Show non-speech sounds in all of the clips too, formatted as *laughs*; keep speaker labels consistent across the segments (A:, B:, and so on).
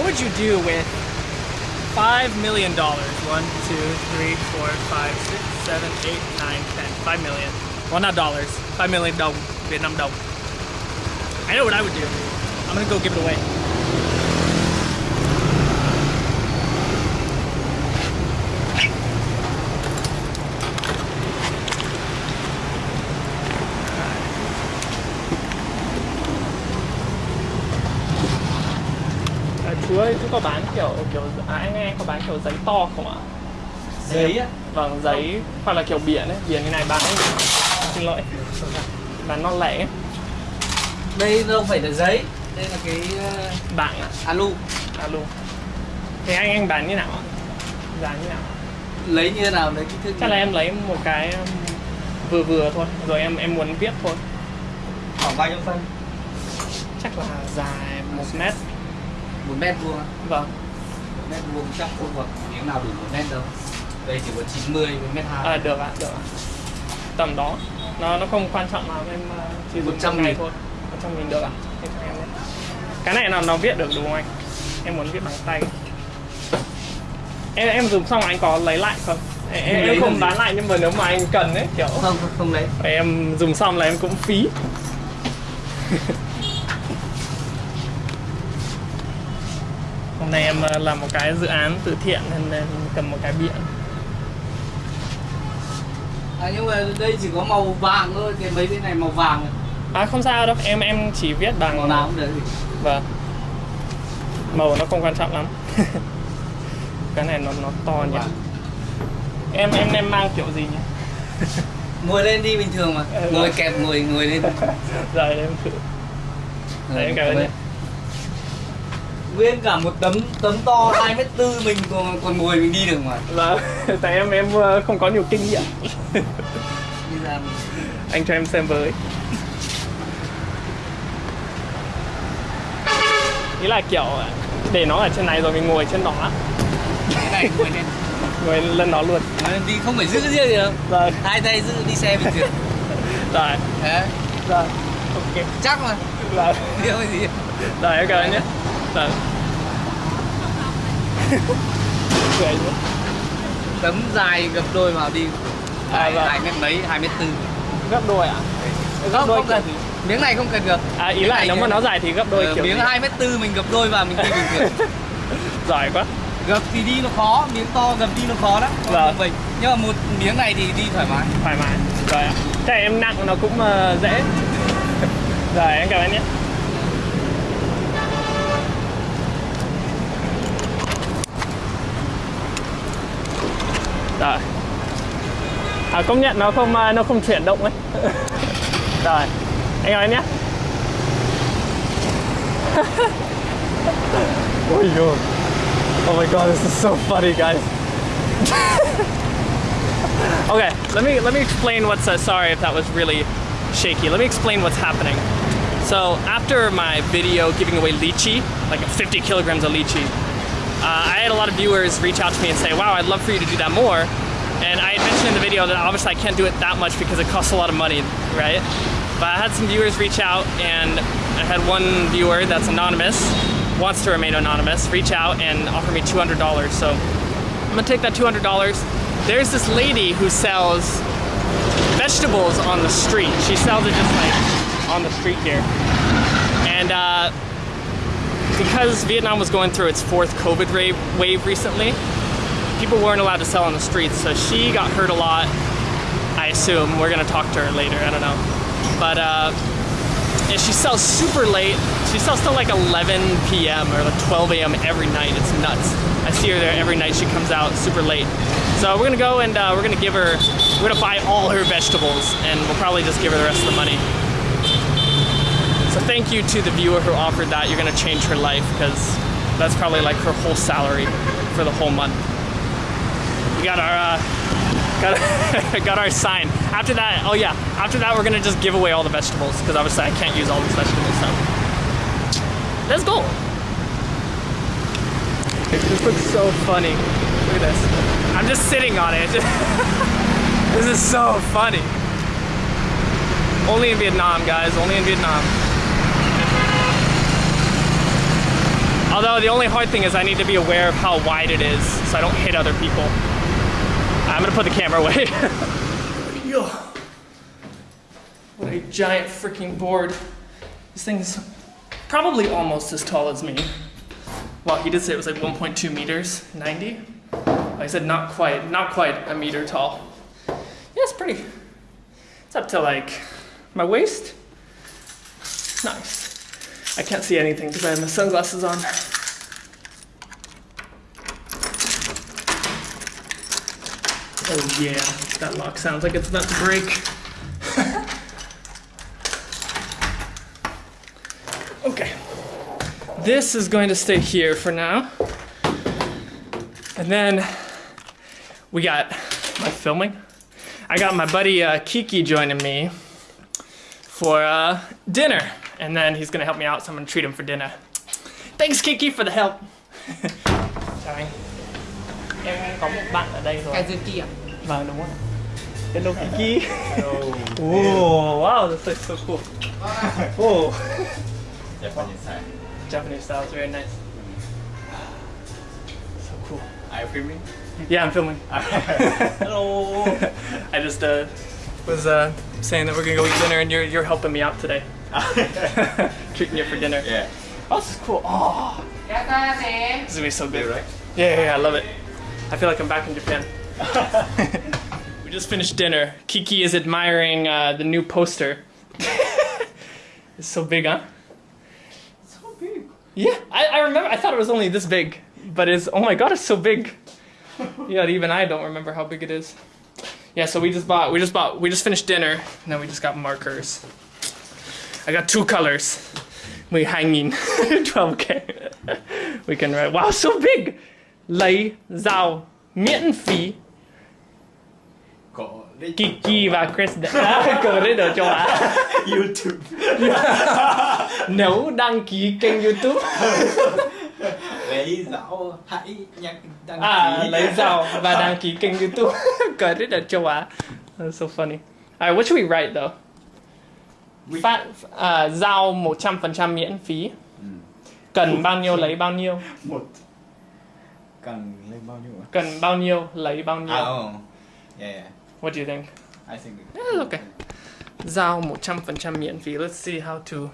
A: what would you do with five million dollars? One, two, three, four, five, six, seven, eight, nine, ten. Five million. Well, not dollars. Five million đồng, Vietnam đồng. I know what I would do. I'm gonna go give it away. Có bán kiểu kiểu à, anh anh có bán kiểu giấy to không ạ?
B: giấy á
A: Vâng, giấy hoặc là kiểu biển ấy, biển như này bán xin lỗi. Bán non lẻ ấy.
B: đây đâu phải là giấy đây là cái ờ,
A: Bảng ạ.
B: alu
A: Alo. Thế anh anh bán như nào ạ? Giá như nào?
B: lấy như thế nào lấy kích thước
A: Chắc là em lấy một cái um, vừa vừa thôi, rồi em em muốn viết thôi.
B: khoảng bao nhiêu phân
A: Chắc là dài một mét.
B: Một mét vuông.
A: Vâng.
B: một mét vuông chắc không có miếng nào đủ một mét đâu đây chỉ có 90 với mét hai
A: À, được ạ, được ạ. Tầm đó. Nó nó không quan trọng lắm em uh, chỉ dùng
B: 100
A: trong ngày thôi. 100 nghìn được ạ. Thế cho em đấy. Cái này là nó viết được đúng không anh? Em muốn viết bằng tay. Em em dùng xong anh có lấy lại không? Em, em, không
B: gì?
A: bán lại nhưng mà nếu mà anh cần ấy kiểu
B: không không, không lấy
A: em dùng xong là em cũng phí *laughs* Hôm nay em ờ, làm một cái dự án từ thiện nên em cầm một cái biển.
B: À, nhưng mà đây chỉ có màu vàng thôi cái mấy cái này màu vàng
A: À? Không sao đâu, em em chỉ viết bằng
B: màu nào cũng được.
A: Vâng. Màu nó không quan trọng lắm. *laughs* Cái này nó nó to nhỉ. Em em em mang kiểu gì nhỉ? *laughs*
B: ngồi lên đi bình thường mà.
A: Ừ,
B: ngồi kẹp ngồi ngồi lên.
A: Rồi *laughs* em thử. Đấy, em cảm ơn nhé.
B: Nguyên cả một tấm tấm to 2 mét tư mình còn còn ngồi mình đi được mà.
A: Vâng, *laughs* tại em em ờ, không có nhiều kinh nghiệm. Anh cho em xem với. Ý là kiểu để nó ở trên này rồi mình ngồi trên đó.
B: Cái này ngồi lên. *laughs*
A: Ngồi lên nó luôn.
B: Đi không phải giữ riêng gì đâu.
A: Rồi.
B: Hai tay giữ đi xe bình thường. *laughs*
A: Rồi.
B: Đấy
A: rồi. Ok.
B: Chắc mà.
A: Rồi.
B: Điều gì.
A: Rồi em cảm ơn nhé. Rồi cười nhé
B: tấm dài gập đôi vào đi.
A: À,
B: hai
A: vâng.
B: hai mét mấy hai mét tư.
A: Gấp đôi à?
B: Không
A: đôi
B: không cần. miếng này không cần được.
A: À ý
B: Miếng
A: là nếu mà nó dài thì gấp đôi
B: Ờ,
A: kiểu
B: miếng hai mét tư mình gập đôi vào mình đi bình thường. *laughs*
A: Giỏi quá.
B: Gập thì đi nó khó miếng to gập đi nó khó lắm.
A: Vâng.
B: Mình nhưng mà một miếng này thì đi thoải mái.
A: Thoải mái. Rồi ạ. Chắc em nặng nó cũng ờ, dễ. Rồi em cảm ơn nhé rồi à, công nhận nó không nó không chuyển động ấy *laughs* rồi anh ơi nhé *laughs* Ôi dồi. Oh my god, this is so funny, guys. *laughs* Okay, let me let me explain what's uh, sorry if that was really shaky. Let me explain what's happening. So after my video giving away lychee, like 50 kilograms of lychee, uh, I had a lot of viewers reach out to me and say, "Wow, I'd love for you to do that more." And I had mentioned in the video that obviously I can't do it that much because it costs a lot of money, right? But I had some viewers reach out, and I had one viewer that's anonymous, wants to remain anonymous, reach out and offer me $200. So I'm gonna take that $200. There's this lady who sells vegetables on the street. She sells it just like on the street here. And uh, because Vietnam was going through its fourth COVID wave recently, people weren't allowed to sell on the streets. So she got hurt a lot. I assume we're gonna talk to her later. I don't know, but uh, and she sells super late. She sells till like 11 p.m. or like 12 a.m. every night. It's nuts. I see her there every night. She comes out super late. So we're gonna go and uh, we're gonna give her. We're gonna buy all her vegetables, and we'll probably just give her the rest of the money. So thank you to the viewer who offered that. You're gonna change her life because that's probably like her whole salary for the whole month. We got our uh, got *laughs* got our sign. After that, oh yeah, after that we're gonna just give away all the vegetables because obviously I can't use all these vegetables. So let's go. This looks so funny. Look at this. I'm just sitting on it. *laughs* this is so funny. Only in Vietnam, guys. Only in Vietnam. Although the only hard thing is I need to be aware of how wide it is so I don't hit other people. I'm gonna put the camera away. *laughs* Yo. What a giant freaking board. This thing's probably almost as tall as me. Well, he did say it was like 1.2 meters, 90. I said not quite, not quite a meter tall. Yeah, it's pretty. It's up to like my waist. Nice. I can't see anything because I have my sunglasses on. Oh yeah, that lock sounds like it's about to break. *laughs* okay. This is going to stay here for now. And then we got my filming. I got my buddy uh, Kiki joining me for uh, dinner. And then he's gonna help me out, so I'm gonna treat him for dinner. Thanks Kiki for the help. Chào anh. Em có một bạn ở đây rồi.
C: cái dưới kia
A: Vâng đúng rồi. Hello Kiki. *laughs* Oh, wow, that's like so cool. *laughs* Oh,
B: Japanese style.
A: Japanese style is very nice. *sighs* So cool.
B: Are you filming?
A: Yeah, I'm filming. *laughs*
B: Hello.
A: I just uh, was uh, saying that we're gonna go eat dinner, and you're you're helping me out today, *laughs* treating you for dinner.
B: yeah.
A: Oh, this is cool. Oh, this is gonna be so good.
B: right?
A: Yeah, yeah, yeah, I love it. I feel like I'm back in Japan. *laughs* we just finished dinner. Kiki is admiring uh, the new poster. *laughs* it's so big, huh?
B: So big.
A: Yeah, I, I remember. I thought it was only this big, but it's oh my god, it's so big. yeah, even I don't remember how big it is. Yeah, so we just bought. We just bought. We just finished dinner, and then we just got markers. I got two colors. We hanging *laughs* 12k. we can write. Wow, so big. Lấy dao miễn phí. Kiki và Chris đã cờ đến ở châu Á.
B: YouTube. *laughs*
A: Nếu đăng ký kênh YouTube.
B: lấy dạo hãy nhắc đăng
A: À,
B: ký.
A: lấy dao và đăng ký kênh YouTube. Cờ đến ở châu Á. That's so funny. Alright, what should we write though? Phát uh, giao 100% miễn phí. Cần bao nhiêu lấy bao nhiêu.
B: một cần lên bao nhiêu?
A: Cần bao nhiêu lấy bao nhiêu.
B: À, oh. Yeah, yeah.
A: What do you think?
B: I think.
A: Yeah, it's okay. Giao 100% miễn phí. Let's see how to.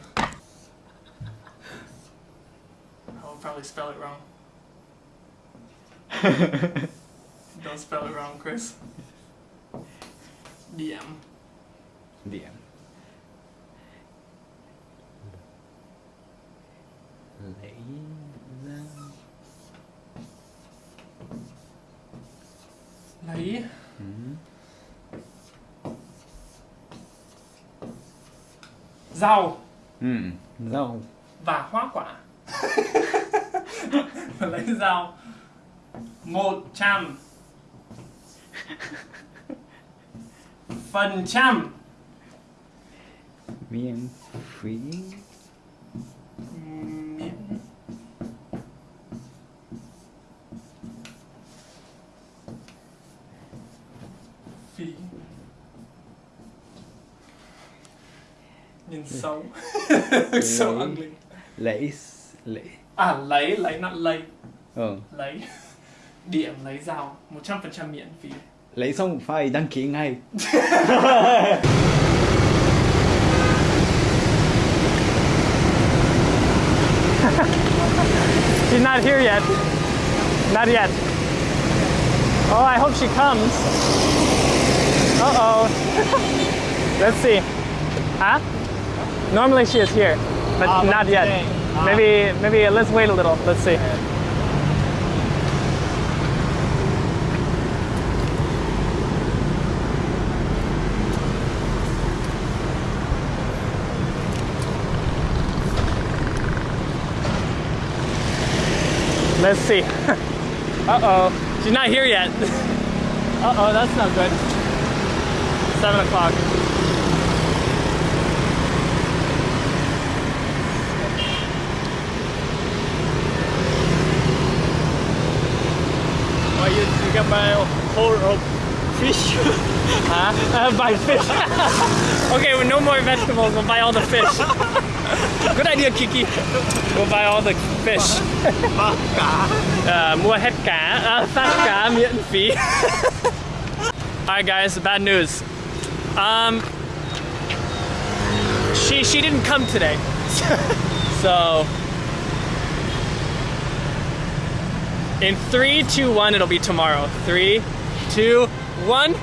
A: I'll probably spell it wrong. *laughs* Don't spell it wrong, Chris. DM.
B: Điểm. Lấy ra.
A: Lấy. Rau.
B: Ừ, rau.
A: và hoa quả. *laughs* lấy rau. Một trăm. Phần trăm.
B: Miễn phí.
A: Xấu so
B: Lấy. *laughs*
A: ugly
B: Lấy lấy.
A: à lấy lấy not lấy
B: Ờ.
A: lấy điểm lấy dao 100% miễn phí
B: Lấy xong phải đăng ký ngay. *laughs*
A: She's not here yet. Not yet. Oh, I hope she comes. Uh oh. *laughs* Let's see. Huh? Normally she is here, but
B: but
A: not yet.
B: Ah.
A: Maybe, maybe let's wait a little. Let's see. Let's see. *laughs* uh oh. She's not here yet. *laughs* uh oh, that's not good. Seven o'clock.
B: Buy a whole of fish. *laughs*
A: Huh? Uh, buy fish. *laughs* okay, with no more vegetables, we'll buy all the fish. *laughs* Good idea, Kiki. We'll buy all the fish. Mua hết cá, phát cá miễn phí. Alright guys, bad news. Um, she she didn't come today, so in three, two, one, it'll be tomorrow. Three, two, one.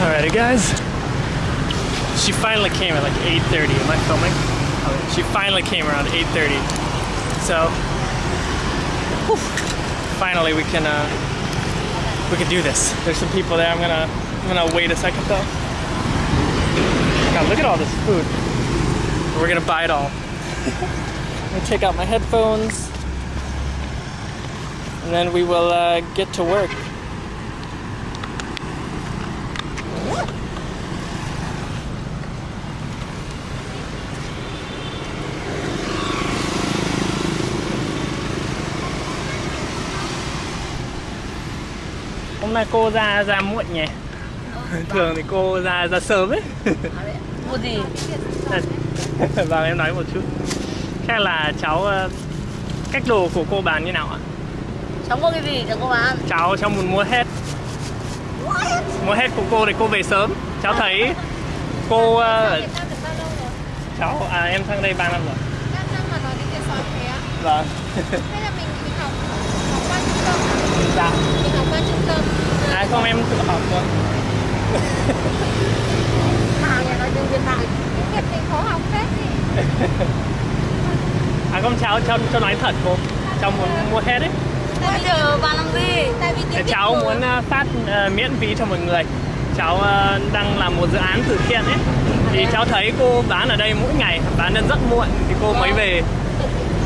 A: Alrighty, guys. She finally came at like 8:30. Am I filming? She finally came around 8:30. So whew, finally we can uh, we can do this. There's some people there. I'm gonna I'm gonna wait a second though. God, look at all this food. We're gonna buy it all. *laughs* I'm gonna take out my headphones, and then we will uh, get to work. Hôm nay cô ra ra muộn nhỉ? Thường thì cô ra ra sớm ấy.
D: Mua gì? *laughs*
A: Vâng em nói một chút. Chắc là cháu ờ, cách đồ của cô bán như nào ạ?
D: Cháu mua cái gì cho cô bán?
A: Cháu cháu muốn mua hết. Mua hết của cô thì cô về sớm. Cháu thấy cô
E: rồi?
A: cháu à em sang đây 3 năm rồi.
E: 5 năm mà nói đến tiền sỏi thế á?
A: Vâng.
E: Hay là mình mình học học qua trung tâm à?
A: Dạ.
E: Mình học qua trung tâm
A: À không em tự học thôi. *laughs*
D: Hàng nhà nói tiếng Việt Nam.
E: Việt mình khó học phết gì *laughs*
A: À không cháu cháu cháu nói thật cô. Cháu muốn mua hết ấy.
D: Bây giờ bà làm gì?
E: Tại vì
A: cháu muốn ờ, phát ờ, miễn phí cho mọi người. Cháu ờ, đang làm một dự án từ thiện ấy. Thì cháu thấy cô bán ở đây mỗi ngày bán đến rất muộn. Thì cô mới về.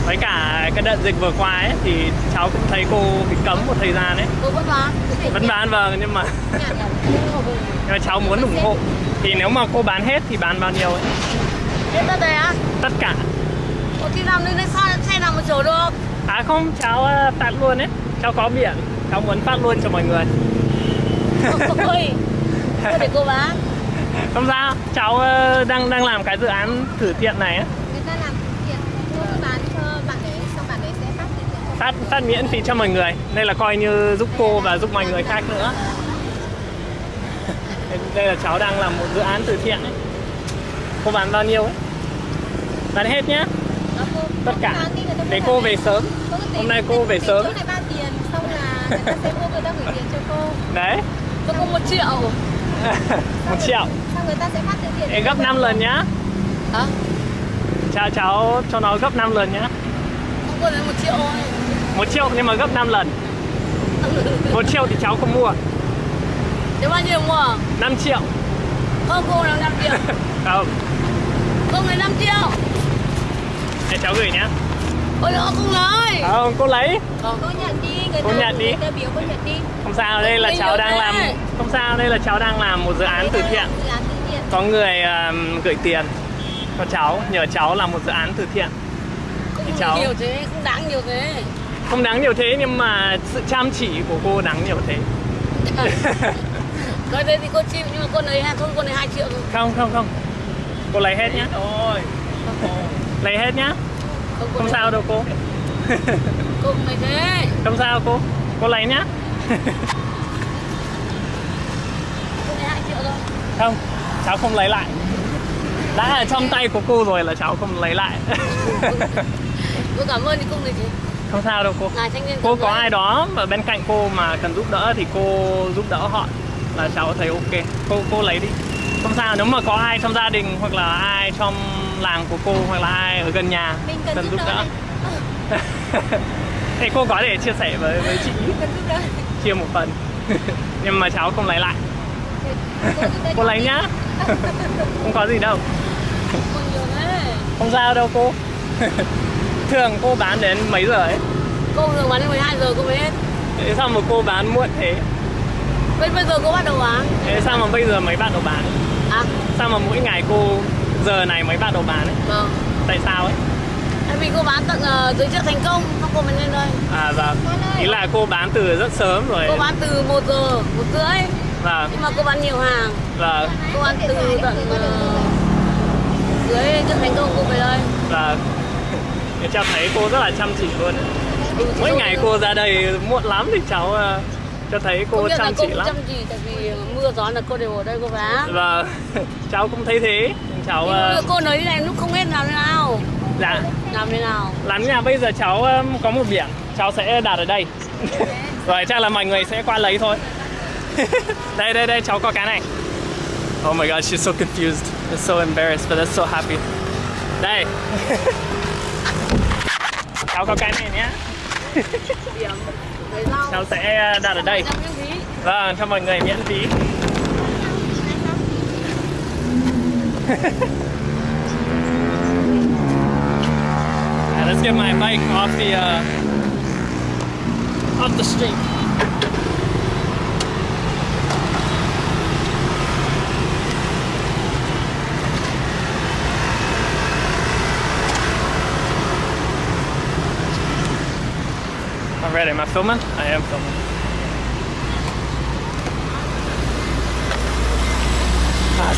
A: Với cả cái đợt dịch vừa qua ấy thì cháu cũng thấy cô bị cấm một thời gian ấy.
D: Cô vẫn bán.
A: vẫn bán vâng nhưng mà
E: nhả.
A: nhưng mà cháu muốn ủng hộ. Thì nếu mà cô bán hết thì bán bao nhiêu ấy?
D: Hết tất á?
A: tất cả.
D: Cô đi làm đây sao xe nào mà chở được?
A: À không cháu ờ, phát luôn ấy. Cháu có biển. Cháu muốn phát luôn cho mọi người. *laughs*
D: Ôi, cô để cô bán. *laughs*
A: không sao. Cháu ờ, đang đang làm cái dự án thử thiện này ấy.
E: Người ta làm từ thiện Cô bán cho bạn ấy Xong bạn ấy sẽ phát cho
A: phát phát miễn phí cho mọi người. Đây là coi như giúp cô và giúp mọi người khác nữa. *laughs* Đây là cháu đang làm một dự án từ thiện ấy. Cô bán bao nhiêu ấy? Bán hết nhá.
E: Cô-
A: tất cả để cô về sớm. Hôm nay cô về sớm.
E: chỗ này bao tiền Xong là người ta sẽ mua người ta gửi tiền cho cô.
A: Đấy.
D: Cho cô một triệu. *laughs*
A: một triệu.
E: Xong người ta sẽ phát tiền.
A: Ê, gấp 5 lần nhá.
D: Hả?
A: cháu cháu cho nó gấp 5 lần nhá.
D: Không cô lấy một triệu thôi.
A: một triệu nhưng mà gấp 5 lần. *laughs* Một triệu thì cháu không mua.
D: Thế bao nhiêu mua?
A: 5 triệu.
D: Không, cô là 5 triệu. *laughs*
A: không.
D: Cô lấy 5 triệu.
A: để cháu gửi nhá
D: Ôi nó không lấy.
A: không cô lấy
D: Không.
E: Cô nhận đi Người
A: Cô
E: ta
A: nhận đi.
E: Ta biểu cô nhận đi
A: không sao đây là
D: Mình
A: cháu đang làm không sao đây là cháu đang làm một dự án từ thiện
E: Dự án từ thiện
A: có người um, gửi tiền cho cháu nhờ cháu làm một dự án từ thiện
D: Không
A: Thì cháu-
D: nhiều thế, không đáng nhiều thế.
A: không đáng nhiều thế nhưng mà sự chăm chỉ của cô đáng nhiều thế
D: Nói thế thì cô chịu nhưng mà cô lấy thôi cô lấy 2 triệu thôi.
A: không không không cô lấy hết nhá
B: Thôi.
A: lấy hết nhá
D: Không,
A: sao đâu cô.
D: Không lấy thế.
A: không sao cô. Cô lấy nhá.
D: Cô lấy 2 triệu thôi.
A: không cháu không lấy lại. Đã ở trong tay của cô rồi là cháu không lấy lại. *laughs*
D: Cô cảm ơn thì không lấy gì.
A: không sao đâu cô. Cô có ai đó mà bên cạnh cô mà cần giúp đỡ thì cô giúp đỡ họ là cháu thấy ok. Cô cô lấy đi. Không sao nếu mà có ai trong gia đình hoặc là ai trong làng của cô hoặc là ai ở gần nhà
E: Mình cần giúp đỡ *laughs*
A: thì cô có thể chia sẻ với với chị
E: Cần
A: chia một phần. *laughs* Nhưng mà cháu không lấy lại. *laughs*
E: Cô
A: lấy nhá. Không có gì đâu.
D: Không
A: sao đâu cô. Thường cô bán đến mấy giờ ấy?
D: Cô thường bán đến 12 giờ cô mới hết.
A: Thế sao mà cô bán muộn thế?
D: Bây bây giờ cô bắt đầu bán.
A: Thế sao mà bây giờ mới bắt đầu bán?
D: À,
A: Sao mà mỗi ngày cô giờ này mới bắt đầu bán ấy
D: vâng.
A: Tại sao ấy
D: Tại vì cô bán tận ờ, dưới chợ thành công, xong cô mới lên đây.
A: À vâng Ý là cô bán từ rất sớm rồi
D: Cô bán từ 1 giờ, 1 rưỡi.
A: Vâng
D: Nhưng mà cô bán nhiều hàng.
A: Vâng
D: Cô bán từ tận ờ, cưới rất thành công cô về đây
A: để cháu thấy cô rất là chăm chỉ luôn.
D: Ừ,
A: Mỗi ngày cô ra đây muộn lắm thì cháu ờ, cho thấy cô chăm chỉ lắm.
D: chăm chỉ tại vì mưa gió là cô đều ở đây cô vá
A: Và *laughs* cháu cũng thấy thế. Cháu ờ,
D: cô nói này lúc không biết làm thế nào.
A: Dạ.
D: Làm thế nào?
A: Lán nhà bây giờ cháu um, có một biển cháu sẽ đặt ở đây. *laughs* Rồi chắc là mọi người sẽ qua lấy thôi. *laughs* Đây đây đây cháu có cái này. Oh my god she's so confused. And so embarrassed but that's so happy. Đây. *laughs* Cháu có cái này nhé cháu sẽ uh, đặt ở đây. Vâng cho mọi người miễn phí *laughs* Yeah, let's get my bike off the uh, off the street. Alright, am I filming? I am filming.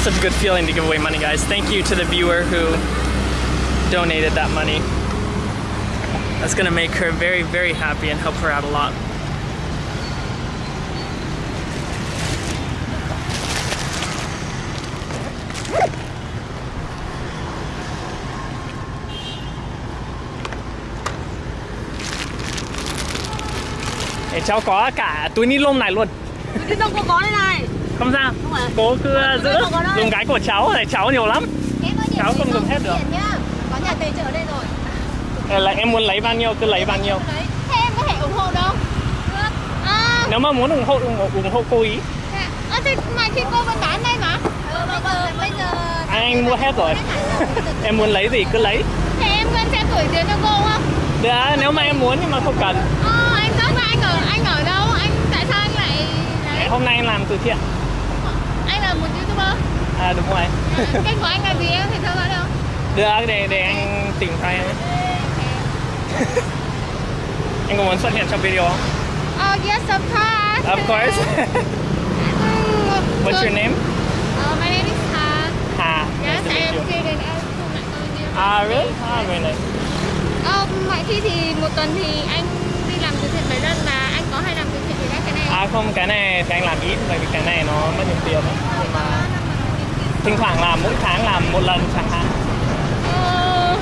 A: Such a good feeling to give away money, guys. Thank you to the viewer who donated that money. That's gonna make her very, very happy and help her out a lot. Để cháu có cả túi luôn.
D: cô có này
A: Không sao.
D: Không phải.
A: Cố cứ giữ dùng cái của cháu này cháu nhiều lắm.
E: Em ơi,
A: Cháu không dùng hết được.
E: Có nhà tài trợ đây rồi.
A: Hay là em muốn lấy bao nhiêu cứ lấy bao nhiêu.
E: Thế em có thể ủng hộ đâu? À,
A: Nếu mà muốn ủng hộ ủng hộ, ủng hộ cô ý.
E: à, thì mà khi cô vẫn bán đây mà. Ừ, bây giờ, bây giờ...
A: Anh, anh mua hết rồi. em muốn lấy gì cứ lấy.
E: Thế em vẫn sẽ gửi tiền cho cô không?
A: Được, à, nếu mà em muốn nhưng mà không cần.
E: Ờ, anh rất là anh ở anh ở đâu? Anh tại sao anh lại?
A: Hôm nay em làm từ thiện.
E: Anh là một youtuber.
A: À đúng rồi. *laughs*
E: Kênh của anh là gì em thì theo dõi được.
A: Được, để để anh tìm cho em. anh có muốn xuất hiện trong video không?
E: Oh yes, of course.
A: Of course. *laughs* What's your name?
E: Uh, my name is Ha.
A: Hà.
E: Yes,
A: Nice
E: I am lại tôi như
A: Ah, really? Ah, very nice.
E: Ờ, mọi khi thì một tuần thì anh đi làm từ thiện mấy lần và anh có hay làm từ thiện với các cái này
A: À không, cái này thì anh làm ít bởi vì cái này nó mất nhiều tiền. Thỉnh thoảng làm mỗi tháng làm một lần chẳng hạn.
E: Oh,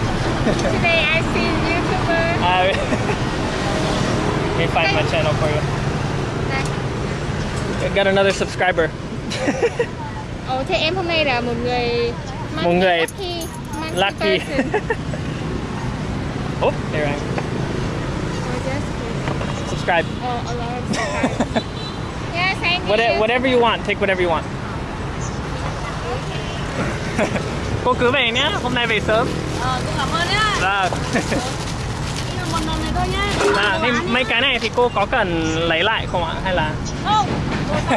E: today I see YouTuber. *laughs*
A: Let me find my channel for you.
E: Đây.
A: Got another subscriber.
E: Ồ, thế em hôm nay là một người
A: Một người
E: lucky,
A: Lucky. *laughs* oh, there I am.
E: Oh.
A: Subscribe.
E: Oh, a lot of subscribers. *laughs* yes, you.
A: What- Whatever you want, take whatever you want. *laughs* Cô cứ về nhé, hôm nay về sớm.
D: ờ cô cảm ơn nhá
A: Vâng.
D: Một lần này thôi nhá
A: À,
D: Cô
A: thế
D: nhá.
A: mấy cái này thì cô có cần lấy lại không ạ? Hay là...
D: không cô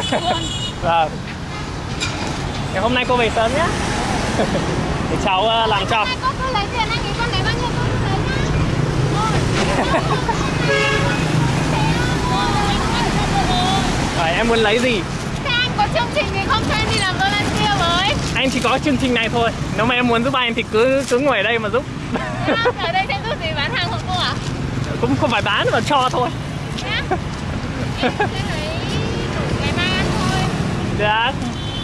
A: Vâng. *laughs* Thế hôm nay cô về sớm nhé. *laughs* Để cháu ờ, làm cho.
E: Có cứ lấy tiền anh ấy con lấy bao nhiêu con cứ lấy nhá.
A: Rồi em muốn lấy gì?
E: Thế anh có chương trình thì không cho em đi làm volunteer với.
A: Anh chỉ có chương trình này thôi. Nếu mà em muốn giúp anh thì cứ cứ ngồi ở đây mà giúp.
E: Ở đây sẽ giúp gì bán hàng của cô à?
A: Cũng không phải bán mà cho thôi.
E: Em sẽ lấy đủ ngày mai ăn thôi.
A: Được.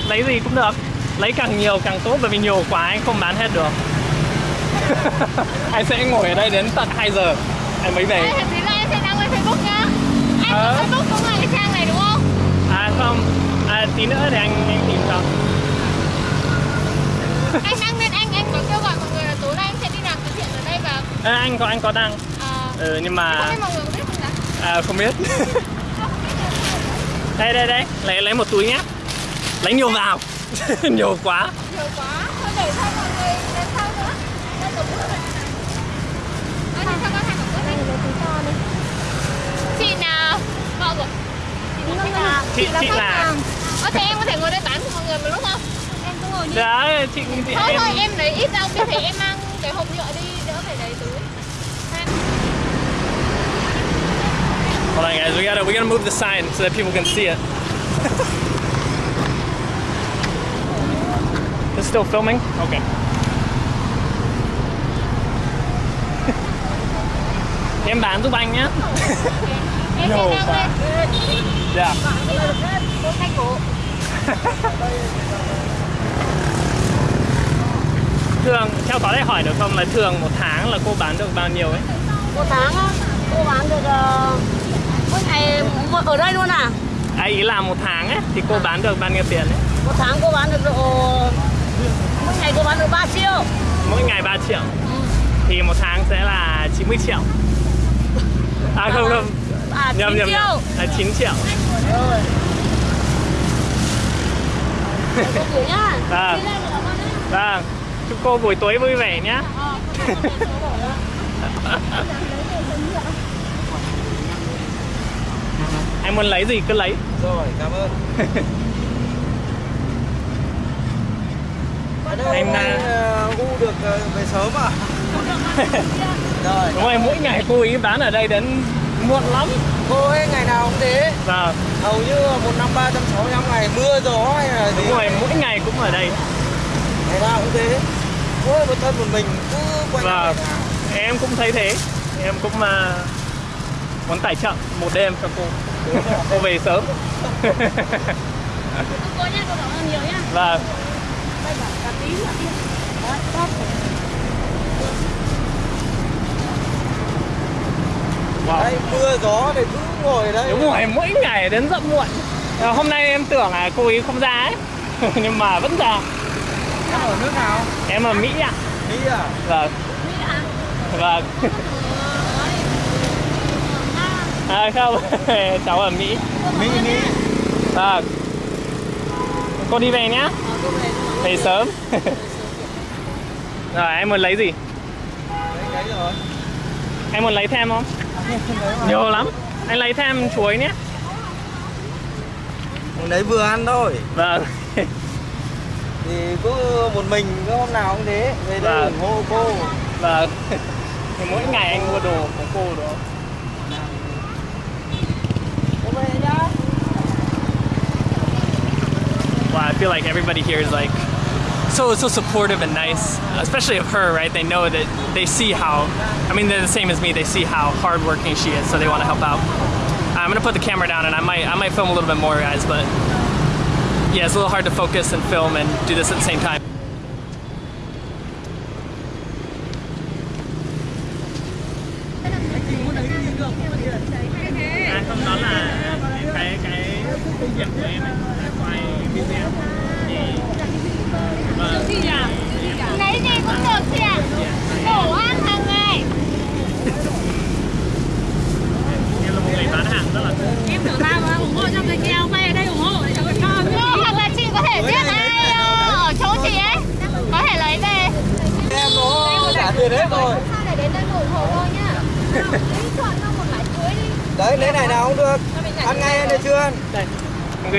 A: Lấy gì cũng được. Lấy càng nhiều càng tốt bởi vì nhiều quá anh không bán hết được. *laughs* anh sẽ ngồi ở đây đến tận 2 giờ. Anh mới về.
E: Đây, thật là em sẽ đăng lên Facebook nhá. Anh
A: Ờ.
E: có Facebook cũng là cái trang này đúng không?
A: À không. À, tí nữa thì anh, anh tìm cho.
E: Anh đăng lên anh anh có kêu gọi mọi người là tối nay anh sẽ đi làm từ thiện ở đây và
A: À, anh có anh có đăng.
E: ờ,
A: Ừ, nhưng mà
E: không biết mọi người có biết không ạ?
A: à, không biết. *laughs* đây đây đây, lấy lấy một túi nhé. Lấy nhiều vào. *laughs* nhiều quá.
E: Nhiều quá. Thôi để cho mọi người đến sau nữa. Đây tổng bữa này. Ờ, thì sao con hàng tổng bữa này? Chị nào? Vợ của Chị là khách hàng.
A: Chị- chị
E: khách
A: là-
E: hàng. Ờ, thế em có thể ngồi đây bán cho mọi người một lúc không? rồi nhỉ?
A: Dạ, chị, chị
E: Thôi
A: em...
E: thôi, em lấy ít ra biết thì em mang cái hộp nhựa đi, đỡ phải lấy túi
A: Hold on guys, we gotta, we gotta move the sign so that people can see it. *laughs* It's still filming? Okay. *laughs* em bán giúp anh nhé.
E: Em
D: no, bán. cổ.
A: Thường, theo có thể hỏi được không là thường một tháng là cô bán được bao nhiêu ấy?
D: Một tháng á, cô bán được ờ, mỗi ngày ở đây luôn à?
A: À, ý là một tháng ấy thì cô bán được bao nhiêu tiền ấy?
D: Một tháng cô bán được độ mỗi ngày cô bán được 3 triệu.
A: Mỗi ngày 3 triệu. Thì một tháng sẽ là 90 triệu. À không không,
D: À 9
A: nhầm nhầm
D: triệu.
A: nhầm. Là 9 triệu.
D: Rồi. Cô nhá.
A: À.
D: Nhá.
A: Vâng, chúc cô buổi tối vui vẻ nhé.
D: Ờ. *laughs*
A: Anh muốn lấy gì cứ lấy.
B: Rồi, cảm ơn.
A: Em
B: nay
A: đã-
B: ờ, U được ờ, về sớm à? *laughs* Rồi,
A: Đúng rồi, mỗi ngày cô ý bán ở đây đến muộn lắm.
B: cô ấy ngày nào cũng thế.
A: Vâng,
B: Hầu như một năm 365 ngày mưa gió hay là gì.
A: đúng rồi, mỗi ngày cũng ở đây.
B: Ngày nào cũng thế. Mỗi một thân một mình cứ quay
A: Vâng,
B: lại.
A: em cũng thấy thế. Em cũng uh, muốn tài trợ một đêm cho cô. cô về sớm. *laughs*
D: Cô nhá, cô cảm ơn nhiều nhá.
A: Vâng,
D: Đây là cà tím là kia. Đó, top.
A: Wow.
B: Đấy, mưa gió thì cứ ngồi ở đây.
A: Đúng rồi, mỗi ngày đến rất muộn. Ờ, Hôm nay em tưởng là cô ý không ra ấy. *laughs* Nhưng mà vẫn ra.
B: Em ở nước nào?
A: Em ở Mỹ ạ.
B: Mỹ à?
A: Vâng,
D: Mỹ à?
A: vâng. *laughs* À không, *laughs* cháu ở Mỹ.
B: Mỹ, Mỹ.
A: Vâng. Cô đi về nhá.
D: Ờ, về
A: sớm. Rồi, em muốn lấy gì?
B: Đấy, đấy rồi.
A: Em muốn lấy thêm không? Nhiều lắm. Anh lấy thêm chuối nhé.
B: Đấy vừa ăn thôi.
A: Vâng.
B: Thì cứ một mình cứ hôm nào cũng thế. Về đây
A: Vâng.
B: ủng hộ cô.
A: Vâng. *laughs* Mỗi ngày anh mua đồ của cô đó. Wow, I feel like everybody here is like so so supportive and nice, especially of her, right? They know that they see how. I mean, they're the same as me. They see how hardworking she is, so they want to help out. I'm gonna put the camera down, and I might I might film a little bit more, guys. But yeah, it's a little hard to focus and film and do this at the same time.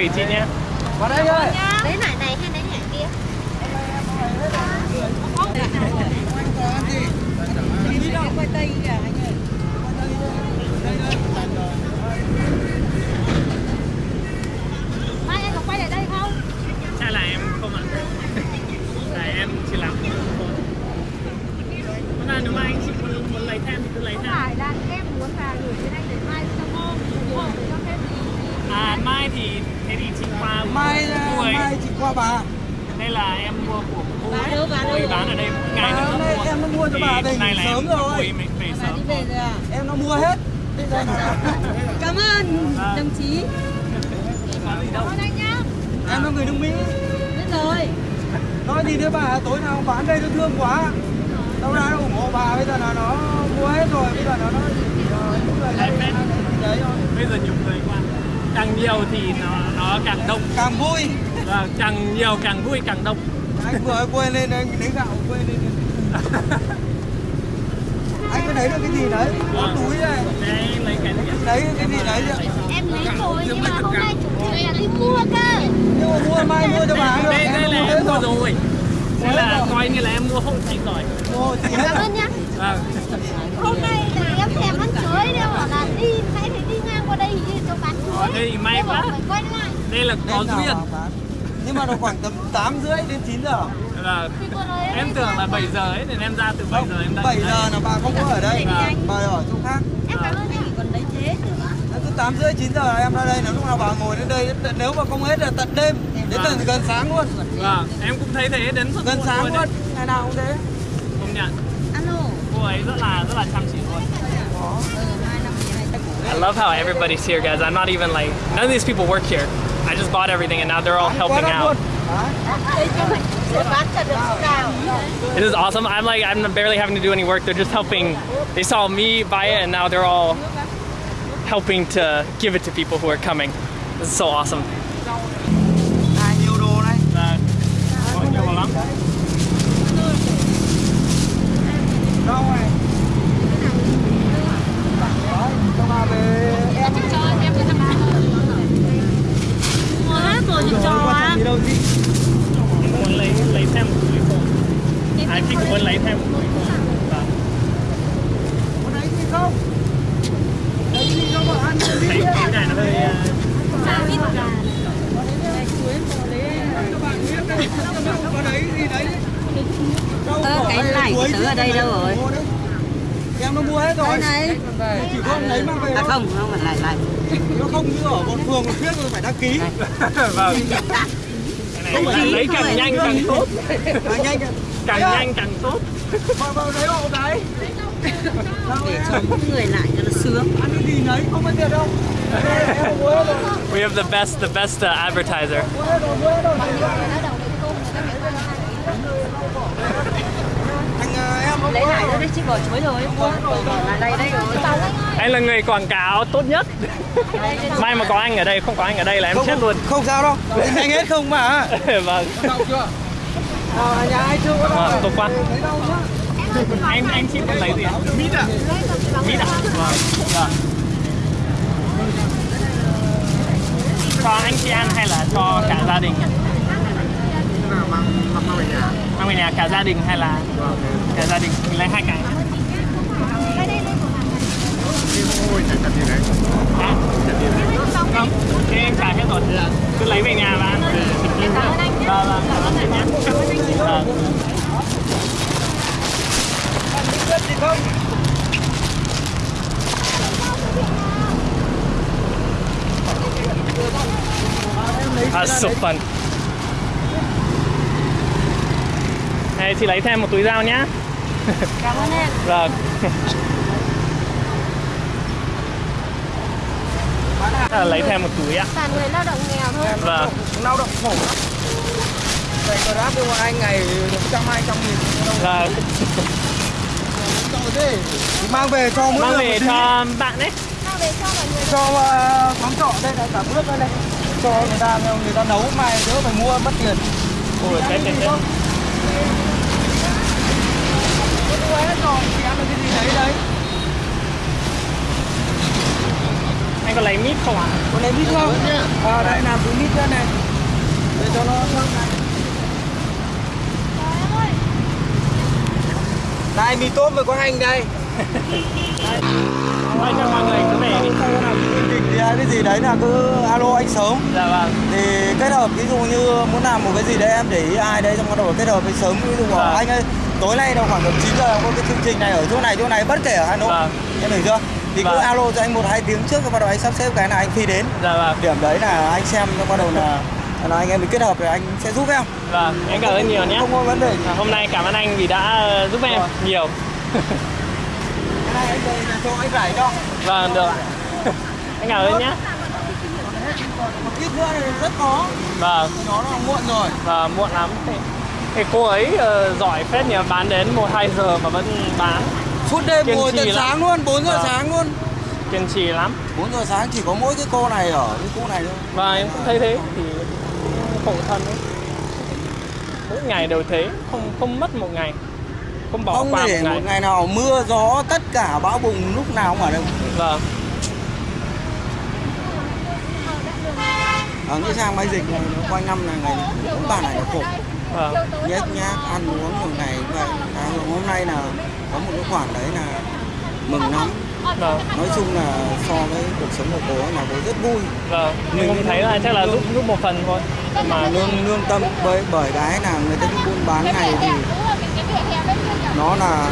A: Em gửi chị nhé.
B: Vào đây ơi.
E: Lấy nải này hay lấy nải kia?
D: Mai anh có quay lại đây không?
A: Hay là em không ạ? Là em chỉ làm không thôi. Thế là nếu mà anh chị muốn, muốn lấy thêm thì cứ lấy thêm.
E: Phải là em muốn là gửi đến anh để mai cho cô ủng hộ cho thêm
A: À mai thì thế thì chị qua
B: Mai
A: cô ấy.
B: mai chị qua bà.
A: Đây là em mua của cô
D: Bán
A: ấy.
D: đâu, bán
A: Cô ấy
D: đâu?
A: bán ở đây mỗi ngày
B: Bán
A: nó
B: ở đây,
A: mua.
B: em nó mua cho
A: Thì
B: bà về
A: hôm nay là
B: sớm
A: em
B: rồi.
A: cô ấy mình về sớm.
D: Đi về rồi à?
B: Em nó mua hết. Bây giờ
D: Cảm ơn đồng chí.
E: Cảm ơn anh nhá.
B: em nó người nước Mỹ.
D: Biết rồi.
B: Nói gì đấy bà, tối nào bán đây nó thương quá. Đâu ra nó ủng hộ bà, bây giờ là nó mua hết rồi, bây giờ nó nó ờ, thôi.
A: Bây giờ nhiều người qua. Càng nhiều thì nó nó càng đông.
B: Càng vui.
A: Và càng nhiều càng vui càng đông.
B: Anh vừa quên lên anh lấy gạo quên lên. *laughs* Thấy được cái gì đấy? Có túi này.
A: Đây lấy cái
B: gì đấy chứ?
E: Em lấy rồi nhưng mà hôm nay chủ chị là đi mua cơ.
B: Nhưng mà mua mai mua cho bà được.
A: Đây, đây là
B: mua
A: em mua
B: rồi.
A: Đây là coi như là em mua hộ chị rồi.
B: Mua chị
E: Cảm ơn nhá.
A: Vâng.
E: Hôm nay là em thèm ăn chuối nên bảo là đi hãy phải đi ngang qua đây như cho bán chuối.
A: Thế thì may quá.
E: Phải quay lại.
A: Đây là có duyên.
B: Nhưng mà nó khoảng tầm 8 rưỡi đến 9 giờ.
A: Vâng. Em tưởng là 7 giờ ấy nên em ra từ 7 giờ em đã
B: 7 giờ là bà không có ở đây. Bà ở chỗ khác.
E: Em cảm ơn anh. Còn đấy thế
B: Từ 8 rưỡi 9 giờ là em ra đây. Là lúc nào bà ngồi đến đây Nếu mà không hết là tận đêm. Đến tận gần sáng luôn.
A: Vâng, em cũng thấy thế đến suốt
B: Gần sáng luôn. Ngày nào cũng thế.
A: Công nhận.
E: Alo.
A: Cô ấy rất là rất là chăm chỉ luôn.
E: Ừ, này
A: I love how everybody's here, guys. I'm not even like none of these people work here. I just bought everything and now they're all helping out. It is awesome. I'm like I'm barely having to do any work. They're just helping. They saw me buy it and now they're all helping to give it to people who are coming. This is so awesome. Cái
D: ở đây đâu rồi?
B: Mua đấy. Em nó mua hết rồi
D: Đây này
B: Chỉ không lấy mang về
D: À
B: thôi
D: không, không phải lại lại
B: Nó không như ở bọn phường một phía rồi phải đăng ký *laughs*
A: vâng. Cái này lấy càng nhanh càng tốt.
B: À nhanh.
A: Càng
B: Đấy ạ.
A: nhanh càng tốt.
B: Vào vào lấy hộ cái Đâu
D: Để cho những người lại cho nó sướng
B: Ăn cái gì nấy không có tiền đâu
A: We have the best the best uh, advertiser.
B: Mua hết rồi, mua hết rồi Anh à, em không
D: Lấy lại
B: rồi
D: đấy, chị bỏ chuối rồi lại đây
A: Anh là người quảng cáo tốt nhất. *laughs* May mà có anh ở đây, không có anh ở đây là em
B: không,
A: chết luôn.
B: Không sao đâu Anh hết không mà *laughs*
A: vâng.
B: à, Nhà ai chưa có
A: Vâng, tốt quá.
B: Lấy đâu nhá
A: Anh anh chị muốn lấy gì ạ? Mít ạ? Mít ạ? Vâng. Vâng. Cho anh chị ăn hay là cho cả gia đình? Mang nhà cả gia đình hay là cả gia đình? Mình lấy hai cái. Hả? Không, thế em trả hết rồi. Cứ lấy về nhà và ăn. Vâng, vâng, cảm ơn nhé. Vâng.
B: Gì không
A: That's so Này, chị lấy thêm một túi dao nhá.
E: Cảm ơn em
A: Vâng. À, lấy thêm một túi ạ.
E: Toàn người lao động nghèo thôi
A: Vâng.
B: Lao động khổ lắm Vậy có đáp cho anh ngày được trăm hai trăm nghìn đâu
A: Vâng.
B: Mang về cho mỗi
A: Mang
B: người
A: về cho bạn ấy.
E: Mang về cho mọi người
B: cho uh, quán trọ đây là cả bước đây này cho người ta người ta nấu mai đỡ phải mua mất tiền
A: Ôi, cái cái cái.
B: mua hết rồi thì ăn được cái gì đấy đấy
A: Không ạ?
B: có lấy mít không à, đây làm túi mít ra này để cho nó thơm này đây mì tôm với có hành đây
A: Thôi cho mọi người cứ về đi.
B: Cái gì đấy là cứ alo anh sớm
A: Dạ vâng.
B: thì kết hợp ví dụ như muốn làm một cái gì đấy em để ý ai đấy xong bắt đầu kết hợp với sớm ví dụ
A: Vâng.
B: anh ơi tối nay đâu khoảng tầm 9 giờ có cái chương trình này ở chỗ này chỗ này bất kể ở Hà Nội
A: Vâng.
B: em hiểu chưa thì cứ
A: Vâng.
B: alo cho anh một hai tiếng trước bắt đầu anh sắp xếp cái này anh phi đến
A: Dạ vâng.
B: điểm đấy là anh xem xong bắt đầu là là anh em mình kết hợp rồi anh sẽ giúp em
A: Vâng. Em cảm ơn nhiều nhé.
B: không có vấn đề
A: À, Hôm nay cảm ơn anh vì đã ờ, giúp em
B: Vâng.
A: nhiều.
B: cái này anh là cho anh rải cho
A: Vâng, được. Anh cảm ơn nhé.
B: một ít nữa thì rất khó
A: Vâng.
B: nó là muộn rồi
A: và muộn lắm thì, thì cô ấy ờ, giỏi phết nhỉ bán đến 1 2 giờ mà vẫn bán
B: suốt đêm
A: Kiên
B: ngồi tận
A: lắm.
B: sáng luôn 4 giờ
A: Vâng.
B: sáng luôn.
A: Kiên trì lắm.
B: 4 giờ sáng chỉ có mỗi cái cô này ở cái cô này thôi.
A: Và em cũng thấy thế thì khổ thân ấy. Mỗi ngày đều thế không không mất một ngày. Không bỏ
B: không
A: qua
B: để
A: một
B: một
A: ngày
B: ngày nào mưa gió tất cả bão bùng lúc nào cũng ở đây
A: vâng.
B: Ở cái trang máy dịch này nó quanh năm là ngày cũng bà này là khổ.
A: Vâng.
B: Nhét nhác ăn uống nhiều ngày vậy. À, hôm nay là có một cái khoản đấy là mừng lắm.
A: Vâng.
B: Nói chung là so với cuộc sống của cô ấy là cô rất vui.
A: Vâng. Mình cũng thấy là chắc là giúp giúp một phần thôi. Mà
B: lương lương tâm bởi bởi cái là người ta đi buôn bán này thì nó là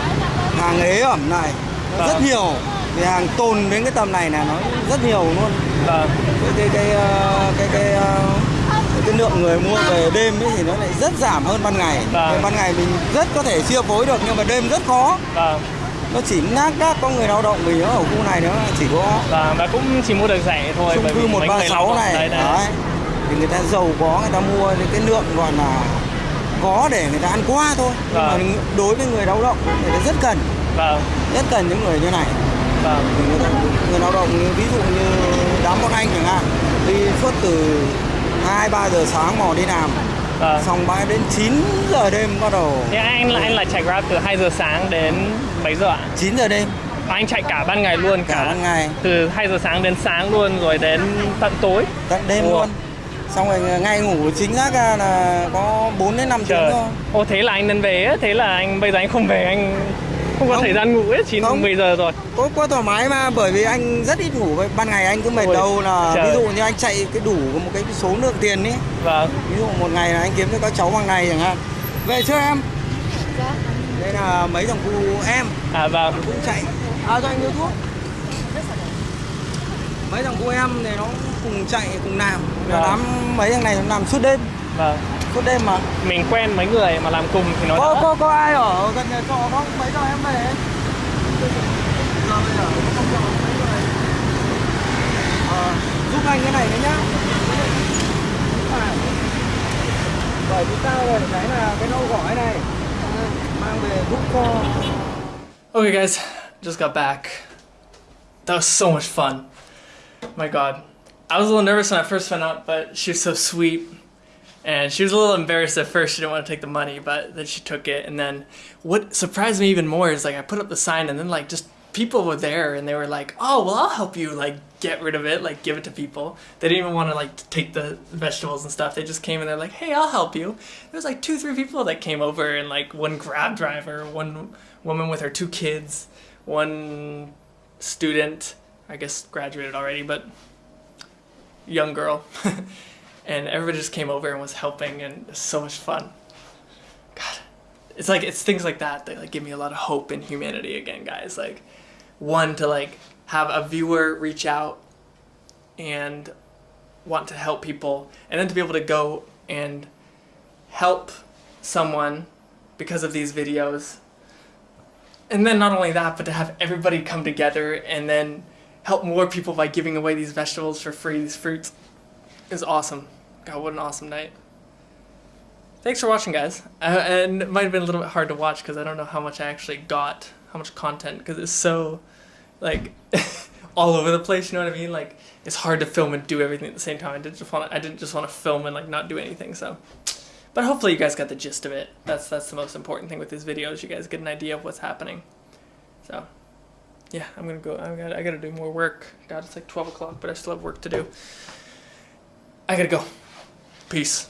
B: hàng ế ẩm này nó rất
A: Vâng.
B: nhiều. Thì hàng tồn đến cái tầm này là nó rất nhiều luôn.
A: Vâng.
B: Cái cái cái ờ, cái cái, ờ, cái, cái lượng người mua về đêm ấy thì nó lại rất giảm hơn ban ngày.
A: Vâng.
B: Ban ngày mình rất có thể chia phối được nhưng mà đêm rất khó.
A: Vâng.
B: Nó chỉ ngác đác có người lao động vì nó ở khu này nữa chỉ có
A: vâng và cũng chỉ mua được rẻ thôi
B: chung cư
A: vì mấy người lao
B: 136
A: động
B: này.
A: đấy, đấy.
B: đấy. Thì người ta giàu có người ta mua những cái lượng gọi là có để người ta ăn qua thôi. Nhưng mà
A: Vâng.
B: đối với người lao động người ta rất cần.
A: Vâng.
B: Rất cần những người như này.
A: Vâng.
B: Người, ta, người lao động như ví dụ như đám bọn anh chẳng hạn đi suốt từ 2 3 giờ sáng mò đi làm
A: vâng
B: xong bãi đến 9 giờ đêm bắt đầu
A: Thế anh là anh là chạy Grab từ 2 giờ sáng đến mấy giờ ạ?
B: 9 giờ đêm
A: Anh chạy cả ban ngày luôn
B: cả ban ngày
A: từ 2 giờ sáng đến sáng luôn rồi đến tận tối.
B: tận đêm
A: Ủa.
B: luôn xong rồi ngay ngủ chính xác ra là có 4 đến 5 tiếng
A: Trời.
B: thôi
A: Ô thế là anh nên về á, thế là anh bây giờ anh không về anh không có
B: Không.
A: thời gian ngủ 9
B: Không.
A: 10 giờ rồi.
B: có quá thoải mái mà bởi vì anh rất ít ngủ ban ngày anh cứ mệt
A: Ôi,
B: đầu là
A: trời.
B: ví dụ như anh chạy cái đủ một cái số lượng tiền ấy
A: Vâng.
B: ví dụ một ngày là anh kiếm cho các cháu bằng này chẳng hạn về chưa em đây là mấy thằng cu em
A: À vâng.
B: cũng chạy à cho anh đưa thuốc mấy thằng cu em này nó cùng chạy cùng làm
A: Vâng.
B: đám mấy thằng này nó làm suốt đêm
A: Vâng.
B: Suốt đêm mà.
A: Mình quen mấy người mà làm cùng thì nó
B: có
A: đỡ.
B: có có ai ở gần nhà trọ không? Mấy giờ em về? Giờ bây giờ không trọ mấy người? Ờ, giúp anh cái này đấy nhá. Bởi vì tao rồi cái là cái nâu gỏi này. Mang về giúp cho.
A: Okay, guys, just got back. That was so much fun. My God, I was a little nervous when I first went out, but she was so sweet, and she was a little embarrassed at first. She didn't want to take the money, but then she took it. And then what surprised me even more is like I put up the sign, and then like just people were there, and they were like, "Oh, well, I'll help you like get rid of it, like give it to people." They didn't even want to like take the vegetables and stuff. They just came and they're like, "Hey, I'll help you." There was like two, three people that came over, and like one grab driver, one woman with her two kids, one student, I guess graduated already, but young girl. *laughs* and everybody just came over and was helping and it was so much fun. God. It's like it's things like that that like give me a lot of hope in humanity again, guys. Like one to like have a viewer reach out and want to help people and then to be able to go and help someone because of these videos and then not only that, but to have everybody come together and then help more people by giving away these vegetables for free, these fruits, is awesome. God, what an awesome night. Thanks for watching, guys. Uh, and it might have been a little bit hard to watch because I don't know how much I actually got, how much content, because it's so, like, *laughs* all over the place. You know what I mean? Like, it's hard to film and do everything at the same time. I didn't just want to. I didn't just want to film and like not do anything. So, but hopefully you guys got the gist of it. That's that's the most important thing with these videos. You guys get an idea of what's happening. So, yeah, I'm gonna go. I got I gotta do more work. God, it's like 12 o'clock, but I still have work to do. I gotta go. Peace.